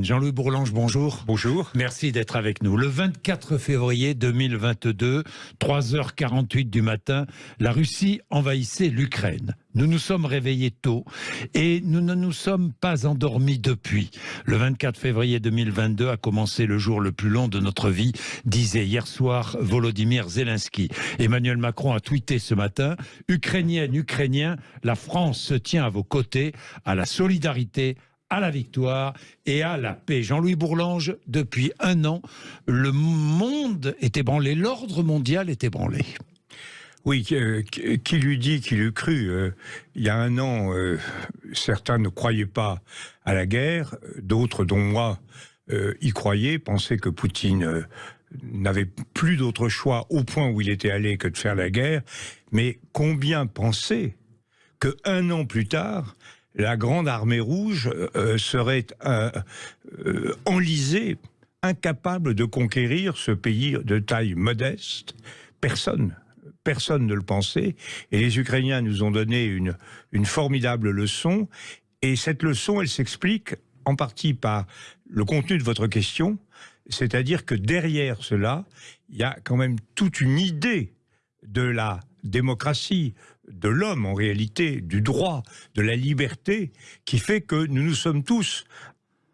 Jean-Louis Bourlange, bonjour. Bonjour. Merci d'être avec nous. Le 24 février 2022, 3h48 du matin, la Russie envahissait l'Ukraine. Nous nous sommes réveillés tôt et nous ne nous sommes pas endormis depuis. Le 24 février 2022 a commencé le jour le plus long de notre vie, disait hier soir Volodymyr Zelensky. Emmanuel Macron a tweeté ce matin Ukrainienne, Ukrainien, la France se tient à vos côtés, à la solidarité, à la victoire et à la paix. Jean-Louis Bourlange, depuis un an, le monde est ébranlé, l'ordre mondial est ébranlé. Oui, qui lui dit qu'il eût cru euh, Il y a un an, euh, certains ne croyaient pas à la guerre, d'autres, dont moi, euh, y croyaient, pensaient que Poutine n'avait plus d'autre choix au point où il était allé que de faire la guerre. Mais combien pensaient que un an plus tard, la grande armée rouge euh, euh, serait euh, enlisée, incapable de conquérir ce pays de taille modeste. Personne, personne ne le pensait. Et les Ukrainiens nous ont donné une, une formidable leçon. Et cette leçon, elle s'explique en partie par le contenu de votre question, c'est-à-dire que derrière cela, il y a quand même toute une idée de la démocratie, de l'homme en réalité, du droit, de la liberté, qui fait que nous nous sommes tous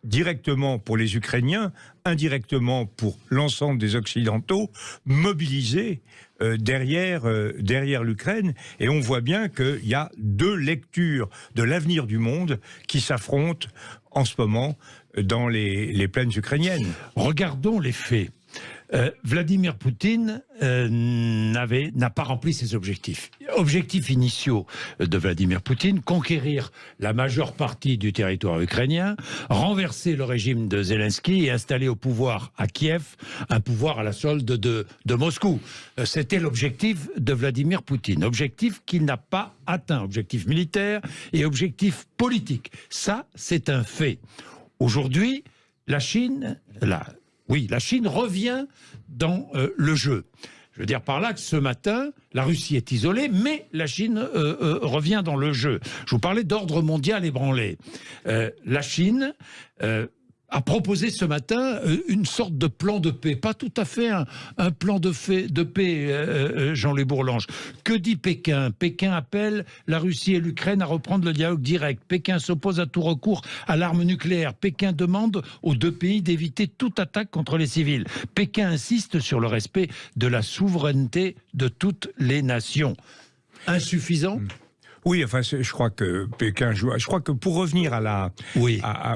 directement pour les Ukrainiens, indirectement pour l'ensemble des Occidentaux, mobilisés euh, derrière, euh, derrière l'Ukraine. Et on voit bien qu'il y a deux lectures de l'avenir du monde qui s'affrontent en ce moment dans les, les plaines ukrainiennes. Regardons les faits. Euh, Vladimir Poutine euh, n'a pas rempli ses objectifs. Objectifs initiaux de Vladimir Poutine, conquérir la majeure partie du territoire ukrainien, renverser le régime de Zelensky et installer au pouvoir à Kiev un pouvoir à la solde de, de Moscou. Euh, c'était l'objectif de Vladimir Poutine. Objectif qu'il n'a pas atteint. Objectif militaire et objectif politique. Ça, c'est un fait. Aujourd'hui, la Chine, la, oui, la Chine revient dans euh, le jeu. Je veux dire par là que ce matin, la Russie est isolée, mais la Chine euh, euh, revient dans le jeu. Je vous parlais d'ordre mondial ébranlé. la Chine a proposé ce matin euh, une sorte de plan de paix, pas tout à fait un, plan de, paix, euh, euh, Jean-Louis Bourlange. Que dit Pékin? Pékin appelle la Russie et l'Ukraine à reprendre le dialogue direct. Pékin s'oppose à tout recours à l'arme nucléaire. Pékin demande aux deux pays d'éviter toute attaque contre les civils. Pékin insiste sur le respect de la souveraineté de toutes les nations. Insuffisant? Hmm. Oui, enfin, je crois que Pékin joue. Je crois que pour revenir à la,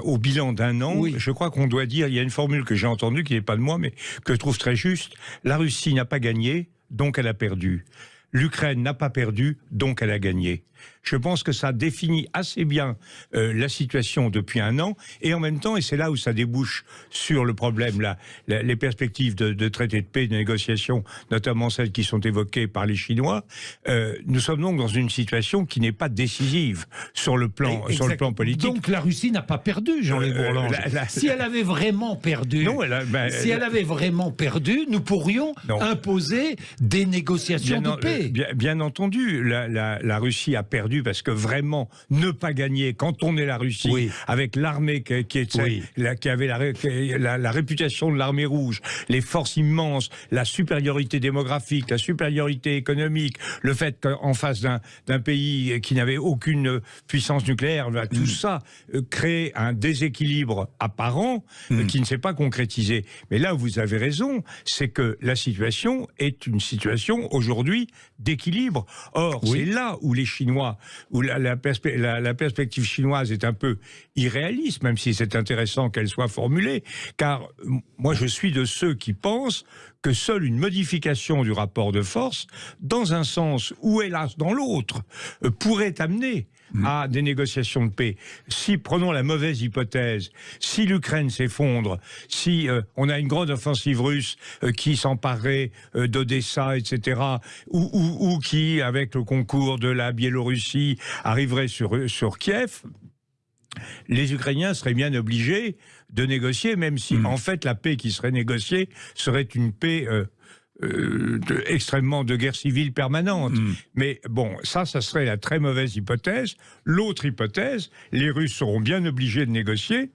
au bilan d'un an, je crois qu'on doit dire. Il y a une formule que j'ai entendue qui n'est pas de moi, mais que je trouve très juste. La Russie n'a pas gagné, donc elle a perdu. L'Ukraine n'a pas perdu, donc elle a gagné. Je pense que ça définit assez bien euh, la situation depuis un an, et en même temps, et c'est là où ça débouche sur le problème, là, les perspectives de, de, traité de paix, de négociation, notamment celles qui sont évoquées par les Chinois, euh, nous sommes donc dans une situation qui n'est pas décisive sur le plan, sur le plan politique. Donc la Russie n'a pas perdu, Jean-Louis euh, Bourlange. si elle avait vraiment perdu, non, elle ben, si elle avait vraiment perdu, nous pourrions imposer des négociations de paix. Bien, bien entendu, la, la, la Russie a perdu parce que vraiment, ne pas gagner quand on est la Russie, avec l'armée qui, qui, qui, avait la, la, réputation de l'armée rouge, les forces immenses, la supériorité démographique, la supériorité économique, le fait qu'en face d'un pays qui n'avait aucune puissance nucléaire, bah, tout mm. ça euh, crée un déséquilibre apparent euh, mm. qui ne s'est pas concrétisé. Mais là, vous avez raison, c'est que la situation est une situation aujourd'hui d'équilibre. Or, c'est là où les Chinois où la, la, perspective chinoise est un peu irréaliste, même si c'est intéressant qu'elle soit formulée, car moi je suis de ceux qui pensent que seule une modification du rapport de force, dans un sens ou hélas dans l'autre, euh, pourrait amener mm. à des négociations de paix. Si, prenons la mauvaise hypothèse, si l'Ukraine s'effondre, si euh, on a une grande offensive russe euh, qui s'emparerait d'Odessa, etc., ou, ou, ou, qui, avec le concours de la Biélorussie, arriverait sur, sur Kiev, les Ukrainiens seraient bien obligés de négocier, même si hmm. en fait la paix qui serait négociée serait une paix euh, euh, de, extrêmement de guerre civile permanente. Hmm. Mais bon, ça, ça serait la très mauvaise hypothèse. L'autre hypothèse, les Russes seront bien obligés de négocier.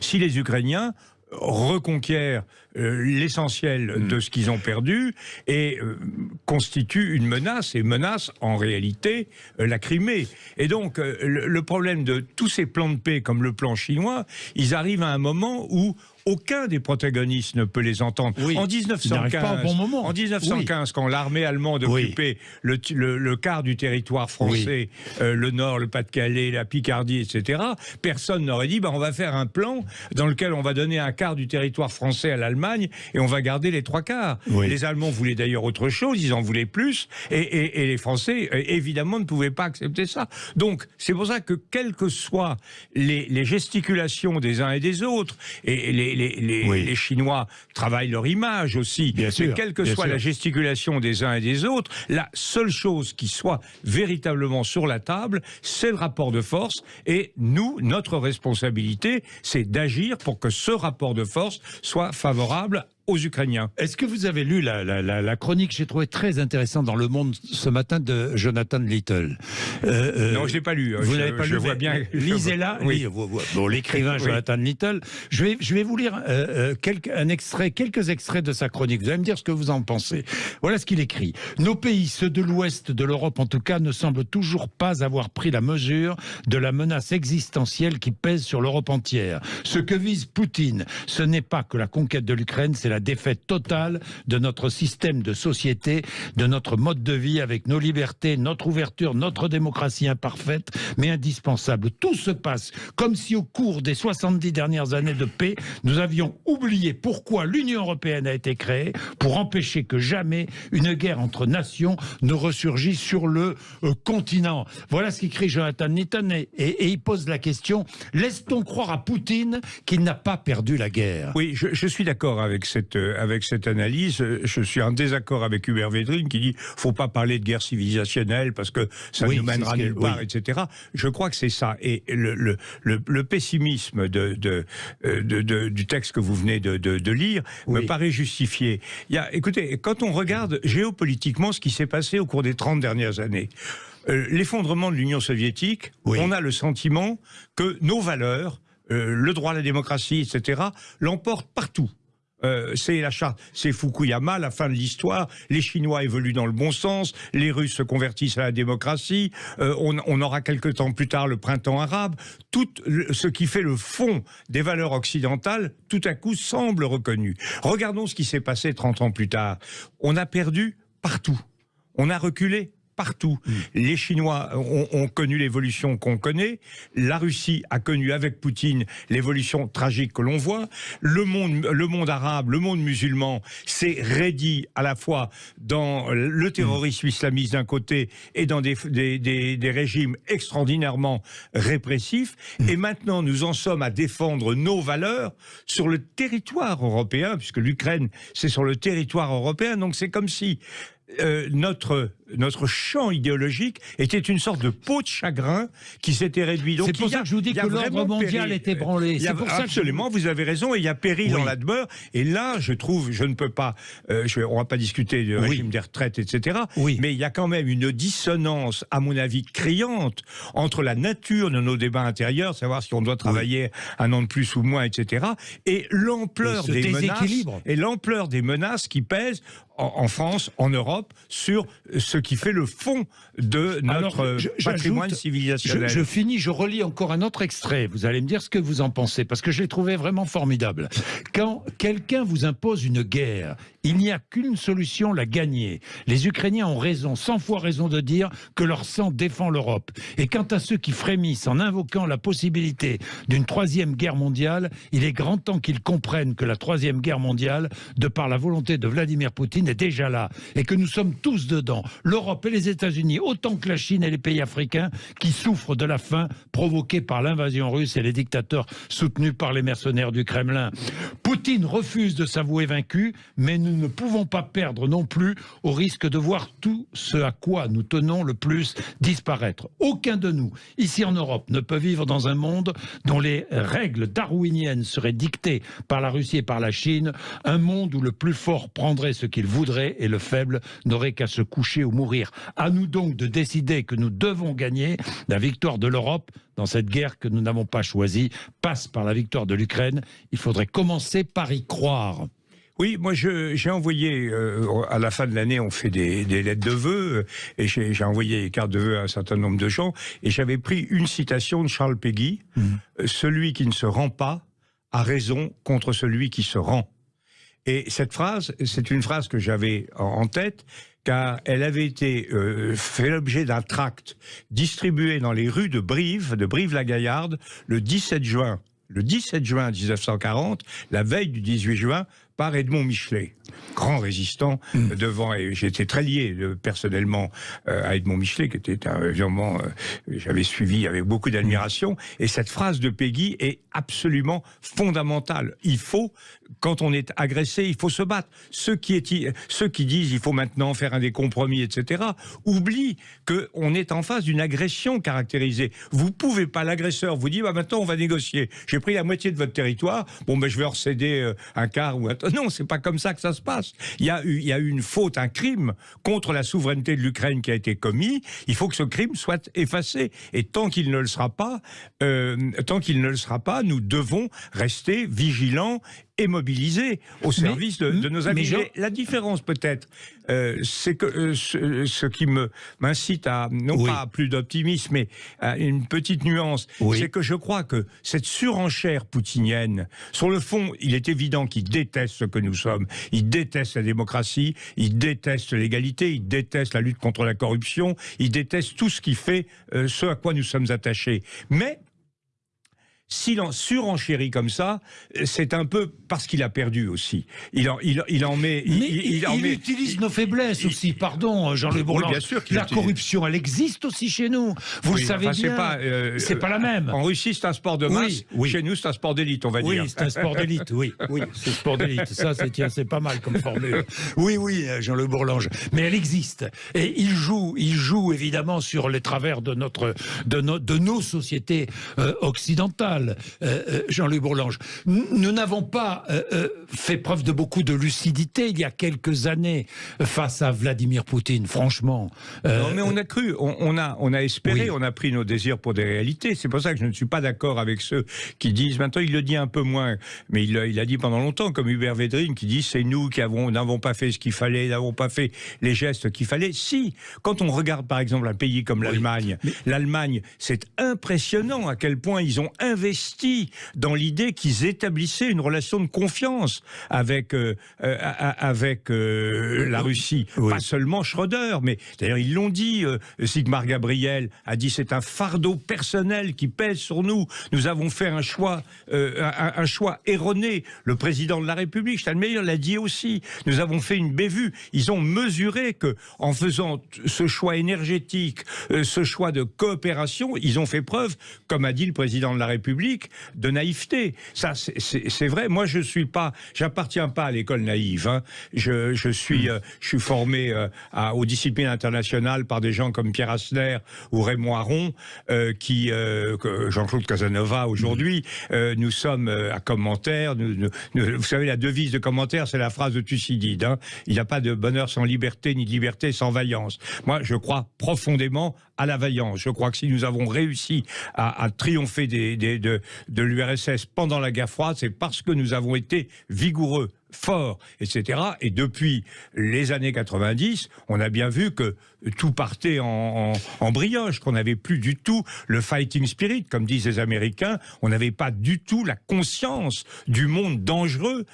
si les Ukrainiens reconquièrent euh, l'essentiel mm. de ce qu'ils ont perdu et euh, constituent une menace, et menace en réalité euh, la Crimée. Et donc le problème de tous ces plans de paix comme le plan chinois, ils arrivent à un moment où aucun des protagonistes ne peut les entendre. En 1915, en 1915 quand l'armée allemande occupait le, le, quart du territoire français, euh, le Nord, le Pas-de-Calais, la Picardie, etc., personne n'aurait dit bah, on va faire un plan dans lequel on va donner un quart du territoire français à l'Allemagne et on va garder les trois quarts. Les Allemands voulaient d'ailleurs autre chose, ils en voulaient plus, et, et les Français, euh, évidemment, ne pouvaient pas accepter ça. Donc, c'est pour ça que, quelles que soient les, les gesticulations des uns et des autres, et les, les, Chinois travaillent leur image aussi. Bien sûr, quelle que soit la gesticulation des uns et des autres, la seule chose qui soit véritablement sur la table, c'est le rapport de force. Et nous, notre responsabilité, c'est d'agir pour que ce rapport de force soit favorable aux Ukrainiens. Est-ce que vous avez lu la, la, la, chronique? Que j'ai trouvé très intéressante dans Le Monde ce matin de Jonathan Little euh, euh Non, je l'ai pas lu. Vous l'avez pas je lu vois bien. Lisez-la. Oui. Bon, l'écrivain Jonathan Little. Je vais, je vais vous lire euh, euh, quelques, un extrait, quelques extraits de sa chronique. Vous allez me dire ce que vous en pensez. Voilà ce qu'il écrit. Nos pays, ceux de l'Ouest de l'Europe en tout cas, ne semblent toujours pas avoir pris la mesure de la menace existentielle qui pèse sur l'Europe entière. Ce que vise Poutine, ce n'est pas que la conquête de l'Ukraine, c'est la défaite totale de notre système de société, de notre mode de vie avec nos libertés, notre ouverture, notre démocratie imparfaite, mais indispensable. Tout se passe comme si au cours des 70 dernières années de paix, nous avions oublié pourquoi l'Union européenne a été créée, pour empêcher que jamais une guerre entre nations ne ressurgisse sur le euh, continent. Voilà ce qu'écrit Jonathan Nitton et, et, il pose la question, laisse-t-on croire à Poutine qu'il n'a pas perdu la guerre? Oui, je, je suis d'accord avec cette euh, avec cette analyse. Je suis en désaccord avec Hubert Védrine qui dit faut pas parler de guerre civilisationnelle parce que ça nous mènera nulle part, etc. Je crois que c'est ça. Et le, le, le, pessimisme de, euh, de, de, du texte que vous venez de, lire me paraît justifié. Il y a, écoutez, quand on regarde géopolitiquement ce qui s'est passé au cours des 30 dernières années, euh, l'effondrement de l'Union soviétique, on a le sentiment que nos valeurs, le droit à la démocratie, etc., l'emportent partout. Euh, c'est la charte, c'est Fukuyama, la fin de l'histoire. Les Chinois évoluent dans le bon sens, les Russes se convertissent à la démocratie. Euh, on, aura quelque temps plus tard le printemps arabe. Tout ce qui fait le fond des valeurs occidentales, tout à coup semble reconnu. Regardons ce qui s'est passé 30 ans plus tard. On a perdu partout. On a reculé partout. Les Chinois ont, connu l'évolution qu'on connaît. La Russie a connu avec Poutine l'évolution tragique que l'on voit. Le monde, arabe, le monde musulman s'est raidi à la fois dans le terrorisme islamiste d'un côté et dans des, régimes extraordinairement répressifs. Et maintenant, nous en sommes à défendre nos valeurs sur le territoire européen, puisque l'Ukraine, c'est sur le territoire européen. Donc c'est comme si euh, notre notre champ idéologique était une sorte de peau de chagrin qui s'était réduit. C'est pour ça que je vous dis que l'ordre mondial est ébranlé. absolument, vous avez raison, et il y a péril dans la demeure. Et là, je trouve, je ne peux pas, euh, je, on va pas discuter du régime des retraites, etc. Mais il y a quand même une dissonance, à mon avis, criante entre la nature de nos débats intérieurs, savoir si on doit travailler un an de plus ou moins, etc., et l'ampleur des menaces et l'ampleur des menaces qui pèsent en, France, en Europe, sur ce qui fait le fond de notre patrimoine civilisationnel. Je, finis, je relis encore un autre extrait. Vous allez me dire ce que vous en pensez, parce que je l'ai trouvé vraiment formidable. Quand quelqu'un vous impose une guerre, il n'y a qu'une solution, la gagner. Les Ukrainiens ont raison, 100 fois raison de dire que leur sang défend l'Europe. Et quant à ceux qui frémissent en invoquant la possibilité d'une troisième guerre mondiale, il est grand temps qu'ils comprennent que la troisième guerre mondiale, de par la volonté de Vladimir Poutine, est déjà là. Et que nous sommes tous dedans. L'Europe et les États-Unis, autant que la Chine et les pays africains, qui souffrent de la faim provoquée par l'invasion russe et les dictateurs soutenus par les mercenaires du Kremlin. Poutine refuse de s'avouer vaincu, mais nous ne pouvons pas perdre non plus au risque de voir tout ce à quoi nous tenons le plus disparaître. Aucun de nous, ici en Europe, ne peut vivre dans un monde dont les règles darwiniennes seraient dictées par la Russie et par la Chine, un monde où le plus fort prendrait ce qu'il voudrait et le faible n'aurait qu'à se coucher ou mourir. À nous donc de décider que nous devons gagner la victoire de l'Europe dans cette guerre que nous n'avons pas choisie passe par la victoire de l'Ukraine. Il faudrait commencer par y croire. Oui, moi j'ai envoyé, euh, à la fin de l'année, on fait des, lettres de vœux, euh, et j'ai envoyé les cartes de vœux à un certain nombre de gens, et j'avais pris une citation de Charles Péguy, mmh. euh, Celui qui ne se rend pas a raison contre celui qui se rend. Et cette phrase, c'est une phrase que j'avais en tête, car elle avait été fait l'objet d'un tract distribué dans les rues de Brive, de Brive-la-Gaillarde, le 17 juin le 17 juin 1940, la veille du 18 juin, par Edmond Michelet, grand résistant mm. devant, et j'étais très lié euh, personnellement euh, à Edmond Michelet, qui était un évidemment, euh, j'avais suivi avec beaucoup d'admiration, et cette phrase de Peggy est absolument fondamentale. Il faut, quand on est agressé, il faut se battre. Ceux qui, disent il faut maintenant faire un des compromis, etc., oublient qu'on est en face d'une agression caractérisée. Vous pouvez pas, l'agresseur vous dit bah, maintenant on va négocier. J'ai pris la moitié de votre territoire, bon ben je vais recéder un quart ou un non, c'est pas comme ça que ça se passe. Il y, a eu, il y a eu une faute, un crime contre la souveraineté de l'Ukraine qui a été commis. Il faut que ce crime soit effacé. Et tant qu'il ne le sera pas, euh, tant qu'il ne le sera pas, nous devons rester vigilants et mobilisés au service de, nos amis. la différence peut-être, euh, c'est que euh, ce, qui me m'incite à non pas plus d'optimisme, mais à une petite nuance, c'est que je crois que cette surenchère poutinienne, sur le fond, il est évident qu'il déteste ce que nous sommes. Il déteste la démocratie, il déteste l'égalité, il déteste la lutte contre la corruption, il déteste tout ce qui fait euh, ce à quoi nous sommes attachés. Mais s'il en surenchérit comme ça, c'est un peu parce qu'il a perdu aussi. Il en, il, il en met. il, il, utilise nos faiblesses aussi. Pardon, Bourlange. bien sûr la corruption, elle existe aussi chez nous. Vous le savez bien. C'est pas, euh, c'est pas la même. En Russie, c'est un sport de masse. Oui, Chez nous, c'est un sport d'élite, on va dire. Oui, c'est un sport d'élite. Oui, oui, c'est sport d'élite. Ça, c'est pas mal comme formule. Oui, oui, Jean-Luc Bourlange. Mais elle existe. Et il joue, il joue évidemment sur les travers de notre, de, de nos sociétés euh, occidentales. Euh, euh, Jean-Luc Bourlange. Nous n'avons pas euh, fait preuve de beaucoup de lucidité il y a quelques années face à Vladimir Poutine, franchement. non, mais on a cru, on, a, on a espéré, on a pris nos désirs pour des réalités. C'est pour ça que je ne suis pas d'accord avec ceux qui disent, maintenant il le dit un peu moins, mais il, il a dit pendant longtemps, comme Hubert Védrine, qui dit c'est nous qui n'avons pas fait ce qu'il fallait, n'avons pas fait les gestes qu'il fallait. Si, quand on regarde par exemple un pays comme l'Allemagne, l'Allemagne, c'est impressionnant à quel point ils ont investi investi dans l'idée qu'ils établissaient une relation de confiance avec, euh, euh, avec euh, la Russie. Pas seulement Schröder, mais d'ailleurs ils l'ont dit, Sigmar Gabriel a dit c'est un fardeau personnel qui pèse sur nous. Nous avons fait un choix, un, choix erroné. Le président de la République, Steinmeier, l'a dit aussi. Nous avons fait une bévue. Ils ont mesuré que en faisant ce choix énergétique, ce choix de coopération, ils ont fait preuve, comme a dit le président de la République, de naïveté. Ça, c'est vrai. Moi, je suis pas, j'appartiens pas à l'école naïve. Hein. Je, je, suis, euh, je suis formé euh, à, aux disciplines internationales par des gens comme Pierre Asner ou Raymond Aron, euh, qui, Jean-Claude Casanova aujourd'hui. nous sommes à commentaire. Nous, vous savez, la devise de commentaire, c'est la phrase de Thucydide. Hein. Il n'y a pas de bonheur sans liberté, ni de liberté sans vaillance. Moi, je crois profondément à la vaillance. Je crois que si nous avons réussi à, à triompher des, des de, l'URSS pendant la guerre froide, c'est parce que nous avons été vigoureux fort, etc. Et depuis les années 90, on a bien vu que tout partait en, en, brioche, qu'on n'avait plus du tout le fighting spirit, comme disent les Américains. On n'avait pas du tout la conscience du monde dangereux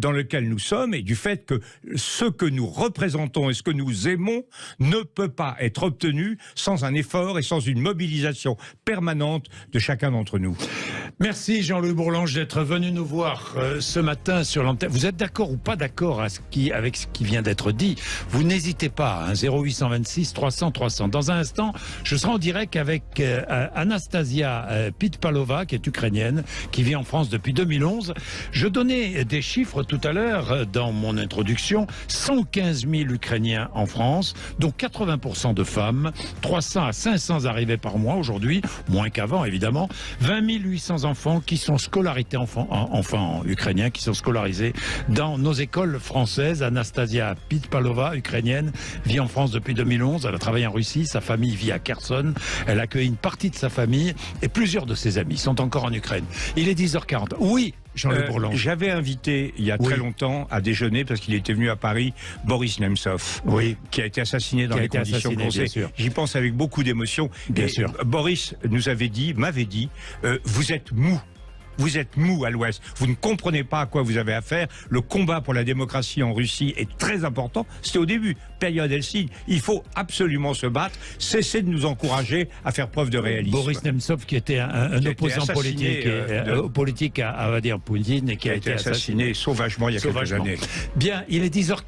dans lequel nous sommes et du fait que ce que nous représentons et ce que nous aimons ne peut pas être obtenu sans un effort et sans une mobilisation permanente de chacun d'entre nous. Merci Jean-Louis Bourlange d'être venu nous voir euh, ce matin sur l'antenne. Vous êtes d'accord ou pas d'accord avec ce qui vient d'être dit, vous n'hésitez pas, 0826 300 300. Dans un instant, je serai en direct avec euh, Anastasia euh, Pitpalova, qui est ukrainienne, qui vit en France depuis 2011. Je donnais des chiffres tout à l'heure euh, dans mon introduction. 115 000 Ukrainiens en France, dont 80% de femmes, 300 à 500 arrivées par mois aujourd'hui, moins qu'avant évidemment, 20 800 enfants qui sont scolarisés, enfants, enfants ukrainiens qui sont scolarisés dans nos écoles françaises. Anastasia Pitpalova, ukrainienne, vit en France depuis 2011. Elle a travaillé en Russie. Sa famille vit à Kherson. Elle accueille une partie de sa famille et plusieurs de ses amis sont encore en Ukraine. Il est 10h40. Oui, euh, J'avais invité il y a très longtemps à déjeuner parce qu'il était venu à Paris Boris Nemtsov, oui. qui a été assassiné dans les conditions qu'on sait. J'y pense avec beaucoup d'émotion. Bien sûr. Boris nous avait dit, m'avait dit, euh, vous êtes mou vous êtes mou à l'Ouest. Vous ne comprenez pas à quoi vous avez affaire. Le combat pour la démocratie en Russie est très important. C'était au début, période Helsinki. Il faut absolument se battre. Cessez de nous encourager à faire preuve de réalisme. Boris Nemtsov, qui était un, opposant politique, euh, euh, politique à, à, dire Poutine et qui, a, été assassiné, sauvagement il y a quelques années. Bien, il est 10h40.